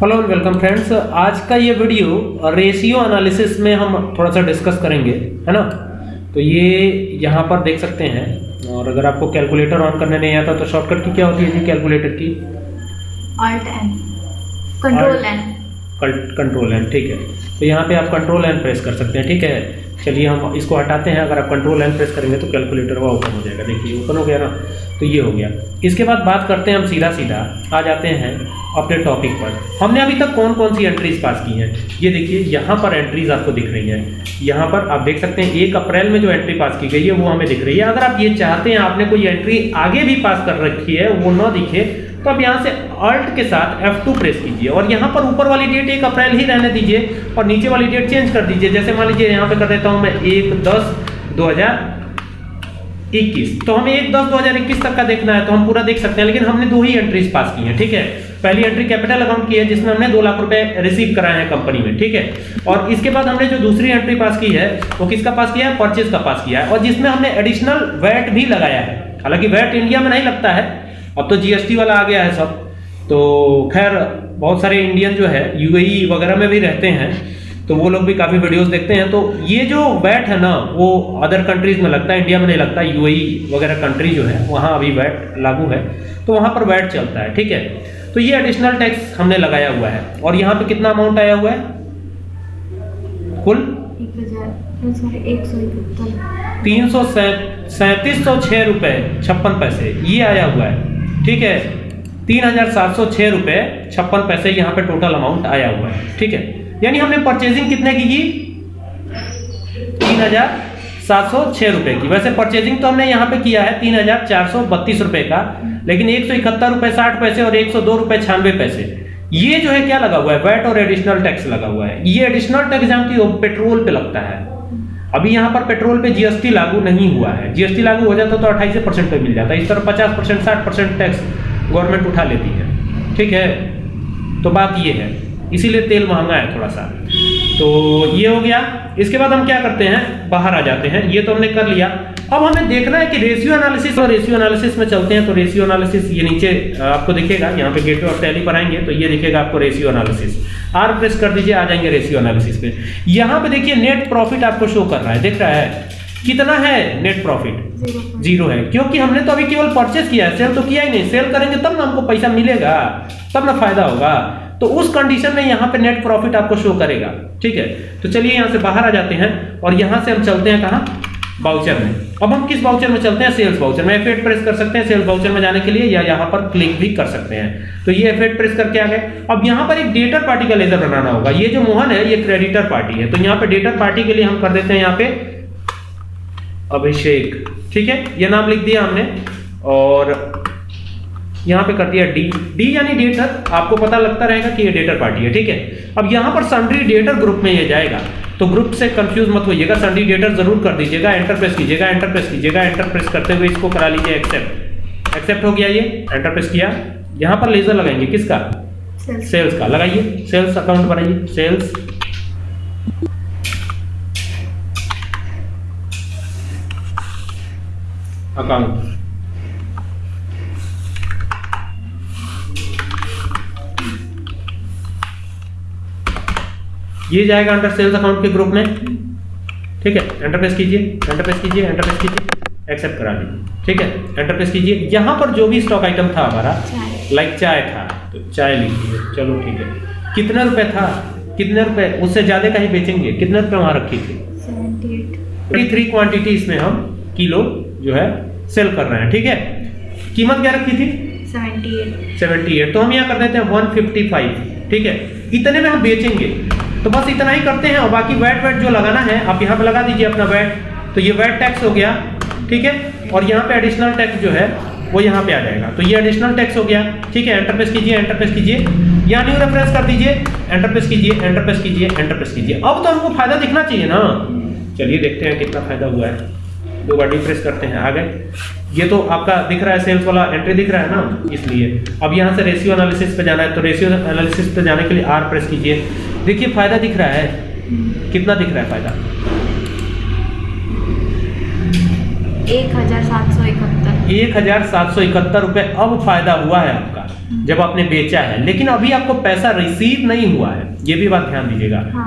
Hello and welcome friends आज का ये वीडियो रेशियो एनालिसिस में हम थोड़ा सा डिस्कस करेंगे है ना? तो ये यहाँ पर देख सकते हैं। और अगर आपको कैलकुलेटर ऑन करने नहीं आता तो शॉर्टकट की क्या होती है जी कैलकुलेटर की? Alt N. Control N. Control N ठीक है। तो यहाँ पे आप कंट्रोल एन प्रेस कर सकते हैं ठीक है? चलिए हम इसको हटाते हैं। अगर आप कंट्रोल एन प्रेस करेंगे तो कैलकुलेटर वो ओपन हो जाएगा। देखिए ओपन हो गया ना? तो ये हो गया। इसके बाद बात करते हैं हम सीधा सीधा आ जाते हैं अपने टॉपिक पर। हमने अभी तक कौन कौन सी एंट्रीज पास की हैं? ये देखिए, यहाँ पर एंट्रीज आपको दिख रही हैं। यहाँ पर आप देख सकते हैं, एक अप्रैल में जो एंट्री पास की गई है, वो हमें दिख रही है। अगर आप ये चाहते हैं, आपने कोई एंट्री आगे भी पास कर रखी है, वो ना दिखे तो आप यहाँ से अल्ट के साथ F2 प्रेस कीजिए और यहाँ पर ऊपर वाली डेट एक अप्रैल ही रहने दीजिए और नीचे वाली डेट चेंज कर दीजिए। जैसे मान लीजिए, यहाँ पे कर देता हूँ मैं एक दस दो हज़ार इक्कीस। तो हमें एक दस दो हज़ार इक्कीस तक का देखना है तो हम पूरा देख सकते हैं, लेकिन हमने दो ही एंट्रीज पास की हैं, ठीक है? पहली एंट्री कैपिटल अकाउंट की है, जिसमें हमने दो लाख रुपए रिसीव कराए हैं कंपनी में, ठीक है? और इसके बाद हमने जो दूसरी एंट्री पास की है, वो किसका पास किया है? परचेज का पास किया है। और जिसमें हमने एडिशनल वैट भी लगाया है। हालाँकि वैट इंडिया में नहीं लगता है, अब तो जीएसटी वाला आ गया है सब। तो खैर, बहुत सारे इंडियन जो है यूएई वगैरह में भी रहते हैं। तो वो लोग भी काफ़ी वीडियोस देखते हैं। तो ये जो वैट है ना, वो अदर कंट्रीज़ में लगता है इंडिया में नहीं लगता यूएई वगैरह कंट्री जो है, वहाँ अभी वैट लागू है। तो वहाँ पर वैट चलता है, ठीक है? तो ये एडिशनल टैक्स हमने लगाया हुआ है। और यहाँ पे कितना अमाउंट आया हुआ है? कुल? तीन सौ सैंतीस सौ छः रुपये छप्पन पैसे, ये आया हुआ है, ठीक है? तीन हज़ार सात सौ छः रुपये छप्पन पैसे यहाँ पे टोटल अमाउंट आया हुआ है, ठीक है? यानी हमने परचेजिंग कितने की की? तीन हज़ार सात सौ छः रुपये की। वैसे परचेजिंग तो हमने यहाँ पे किया है तीन हज़ार चार सौ बत्तीस रुपये का, लेकिन एक सौ इकहत्तर रुपये साठ पैसे और एक सौ दो रुपये छियानवे पैसे। ये जो है क्या लगा हुआ है? वैट और एडिशनल टैक्स लगा हुआ है। ये एडिशनल टैक्स जानती हो पेट्रोल पे लगता है। अभी यहाँ पर पेट्रोल पे जीएसटी लागू नहीं हुआ है। जीएसटी लागू हो जाता तो अट्ठाईस परसेंट पे मिल जाता। इस तरह पचास परसेंट, साठ परसेंट टैक्स गवर्नमेंट उठा लेती है। ठीक है? तो बात ये है। इसीलिए तेल महँगा है थोड़ा सा तो ये हो गया। इसके बाद हम क्या करते हैं? बाहर आ जाते हैं। ये तो हमने कर लिया। अब हमें देखना है कि रेशियो एनालिसिस और रेशियो एनालिसिस में चलते हैं तो रेशियो एनालिसिस ये नीचे आपको दिखेगा। यहाँ पे गेटवे ऑफ़ टैली पर आएँगे तो ये दिखेगा आपको रेशियो एनालिसिस आर प्रेस कर दीजिए आ जाएँगे रेशियो एनालिसिस पे। यहाँ पे देखिए नेट प्रॉफिट आपको शो कर रहा है। देख रहा है। कितना है नेट प्रॉफिट ज़ीरो ज़ीरो है। क्योंकि हमने तो अभी केवल परचेस किया है। सेल तो किया ही नहीं। सेल करेंगे तब ना हमको पैसा मिलेगा। तब ना फ़ायदा होगा। तो उस कंडीशन में यहाँ पे नेट प्रॉफिट आपको शो करेगा। ठीक है? तो चलिए यहाँ से बाहर आ जाते हैं और यहाँ से हम चलते हैं कहाँ? बाउचर में। अब हम किस बाउचर में चलते हैं? सेल्स बाउचर में। एफ़ प्रेस कर सकते हैं सेल्स बाउचर में जाने के लिए या यहाँ पर क्लिक भी कर सकते हैं। तो ये एफ़ प्रेस करके आ गए। अब यहाँ पर एक डेटर पार्टी का लेजर बनाना होगा। ये जो मोहन है, ये क्रेडिटर पार्टी है। तो यहाँ पे डेटर पार्टी के लिए हम कर देते हैं यहाँ पे अभिषेक। ठीक है? ये नाम लिख दिया हमने। और यहाँ पे कर दिया डी डी यानी डेटर आपको पता लगता रहेगा कि ये डेटर पार्टी है ठीक है? अब यहाँ पर सन्ड्री डेटर ग्रुप में ये जाएगा तो ग्रुप से कंफ्यूज मत होइएगा सन्ड्री डेटर ज़रूर कर दीजिएगा एंटर प्रेस कीजिएगा एंटर प्रेस कीजिएगा एंटर प्रेस करते हुए इसको करा लीजिए एक्सेप्ट एक्सेप्ट हो गया ये एंटर प्रेस किया। यहाँ पर लेजर लगाएँगे किसका? सेल्स सेल्स का लगाइए। सेल्स अकाउंट बनाइए। सेल्स अकाउंट ये जाएगा अंडर सेल्स अकाउंट के ग्रुप में। ठीक है? एंटर प्रेस कीजिए एंटर प्रेस कीजिए एंटर प्रेस कीजिए एक्सेप्ट करा लीजिए ठीक है? एंटर प्रेस कीजिए। यहाँ पर जो भी स्टॉक आइटम था हमारा लाइक चाय था तो चाय लिखिए चलो ठीक है। कितना रुपए था? कितने रुपए? उससे ज़्यादा का ही बेचेंगे? कितने रुपए वहाँ रखी थी? एट थ्री क्वांटिटी इसमें हम किलो जो है सेल कर रहे हैं। ठीक है? कीमत क्या रखी थी? सेवेंटी एट तो हम यहाँ कर देते हैं वन फिफ्टी फाइव ठीक है? इतने में हम बेचेंगे। तो बस इतना ही करते हैं, और बाकी वैट वैट जो लगाना है, आप यहाँ पे लगा दीजिए अपना वैट तो ये वैट टैक्स हो गया, ठीक है? और यहाँ पे एडिशनल टैक्स जो है, वो यहाँ पे आ जाएगा। तो ये एडिशनल टैक्स हो गया, ठीक है? एंटर प्रेस कीजिए एंटर प्रेस कीजिए। यहाँ न्यू रेफरेंस कर दीजिए एंटर प्रेस कीजिए एंटर प्रेस कीजिए एंटर प्रेस कीजिए। अब तो हमको फ़ायदा दिखना चाहिए ना। चलिए देखते हैं कितना फ़ायदा हुआ है। दो बार डिप्रेस करते हैं, आ गए। ये तो आपका दिख रहा है सेल्स वाला एंट्री दिख रहा है ना, इसलिए। अब यहाँ से रेशियो एनालिसिस पे जाना है तो रेशियो एनालिसिस पे जाने के लिए आर प्रेस कीजिए। देखिए फ़ायदा दिख रहा है। कितना दिख रहा है फ़ायदा? एक हज़ार सात सौ इकहत्तर। एक हज़ार सात सौ इकहत्तर रुपये अब फ़ायदा हुआ है आपका जब आपने बेचा है। लेकिन अभी आपको पैसा रिसीव नहीं हुआ है। ये भी बात ध्यान दीजिएगा। हाँ।